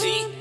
see.